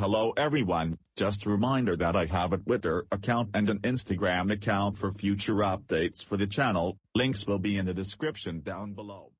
Hello everyone, just a reminder that I have a Twitter account and an Instagram account for future updates for the channel, links will be in the description down below.